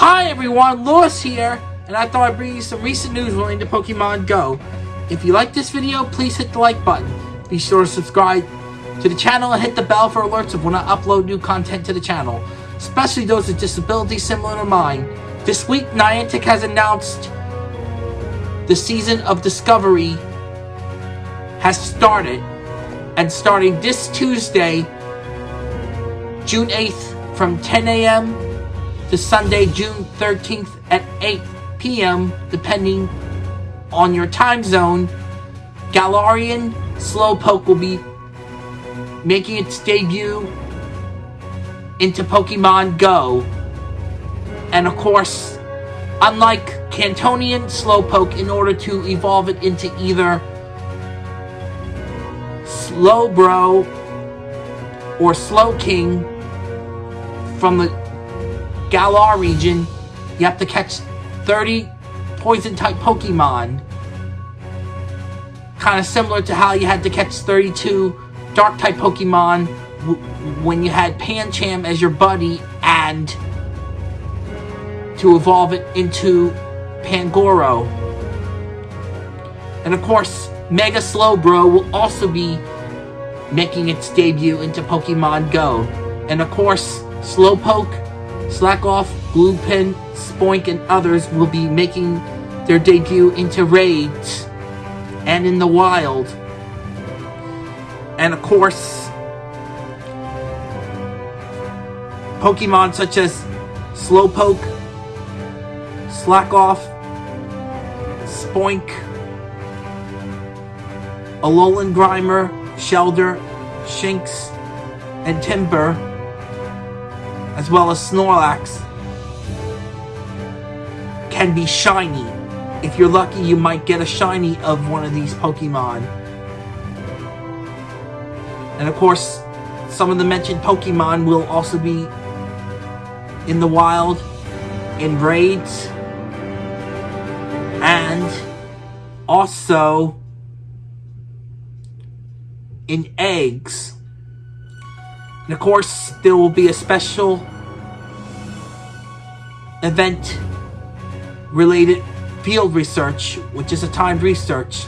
Hi everyone, Lewis here, and I thought I'd bring you some recent news relating to Pokemon Go. If you like this video, please hit the like button. Be sure to subscribe to the channel and hit the bell for alerts of when I upload new content to the channel, especially those with disabilities similar to mine. This week, Niantic has announced the season of Discovery has started, and starting this Tuesday, June 8th from 10 a.m. to Sunday, June 13th at 8 p.m., depending on your time zone, Galarian Slowpoke will be making its debut into Pokemon Go. And of course, unlike Kantonian Slowpoke, in order to evolve it into either Slowbro or Slowking from the Galar region, you have to catch 30 poison type Pokemon. Kind of similar to how you had to catch 32 dark type Pokemon when you had Pancham as your buddy and to evolve it into Pangoro. And of course, Mega Slowbro will also be making its debut into Pokemon Go. And of course, Slowpoke, Slakoth, Bluepin, Spoink, and others will be making their debut into raids and in the wild. And of course, Pokemon such as Slowpoke, Slakoth, Spoink, Alolan Grimer, Shellder, Shinx, and Timburr, as well as Snorlax, can be shiny. If you're lucky, you might get a shiny of one of these Pokemon. And of course, some of the mentioned Pokemon will also be in the wild, in raids, and also in eggs. And of course, there will be a special event related field research, which is a timed research.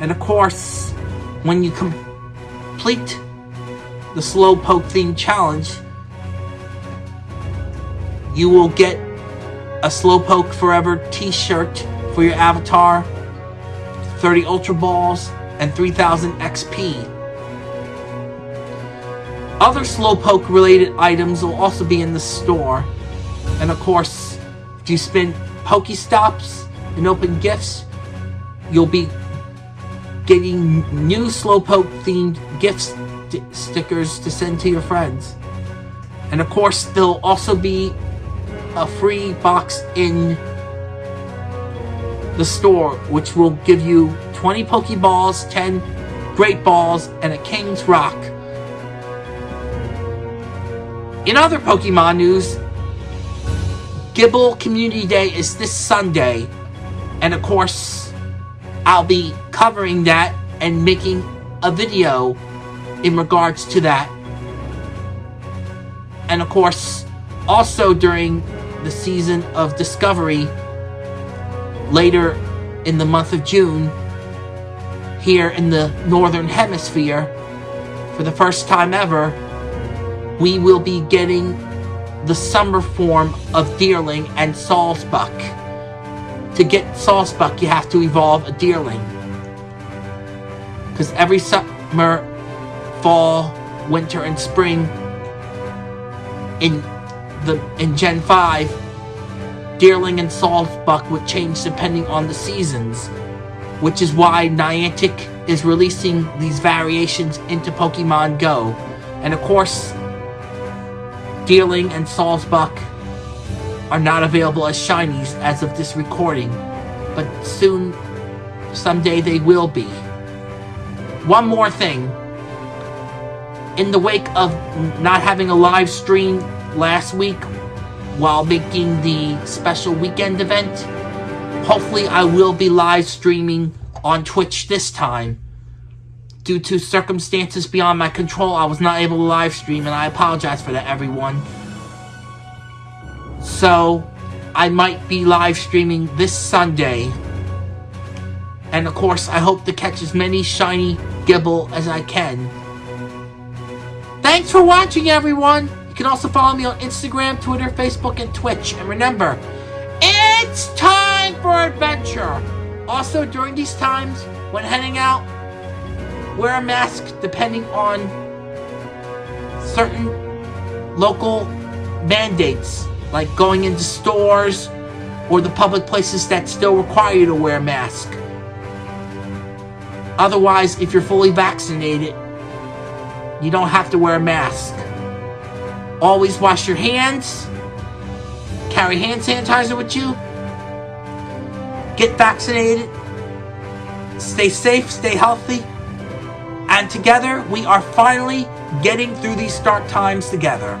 And of course, when you complete the Slowpoke theme challenge, you will get a Slowpoke Forever t-shirt for your avatar, 30 Ultra Balls, and 3000 XP. Other Slowpoke related items will also be in the store. And of course, if you spend Pokestops and open gifts, you'll be getting new Slowpoke themed gift st stickers to send to your friends. And of course, there'll also be a free box in the store, which will give you 20 Pokeballs, 10 Great Balls, and a King's Rock. In other Pokemon news, Gible Community Day is this Sunday, and of course, I'll be covering that and making a video in regards to that. And of course, also during the season of Discovery, later in the month of June, here in the Northern Hemisphere, for the first time ever, we will be getting the summer form of Deerling and Sawsbuck. To get Sawsbuck, you have to evolve a Deerling. Because every summer, fall, winter, and spring in the in Gen 5, Deerling and Sawsbuck would change depending on the seasons. Which is why Niantic is releasing these variations into Pokemon Go. And of course, Deerling and Sawsbuck are not available as shinies as of this recording, but soon, someday they will be. One more thing. In the wake of not having a live stream last week while making the special weekend event, hopefully I will be live streaming on Twitch this time. Due to circumstances beyond my control, I was not able to live stream, and I apologize for that, everyone. So, I might be live streaming this Sunday. And of course, I hope to catch as many shiny Gible as I can. Thanks for watching, everyone! You can also follow me on Instagram, Twitter, Facebook, and Twitch. And remember, it's time for adventure! Also, during these times, when heading out, wear a mask depending on certain local mandates, like going into stores or the public places that still require you to wear a mask. Otherwise, if you're fully vaccinated, you don't have to wear a mask. Always wash your hands. Carry hand sanitizer with you. Get vaccinated. Stay safe, stay healthy. And together, we are finally getting through these dark times together.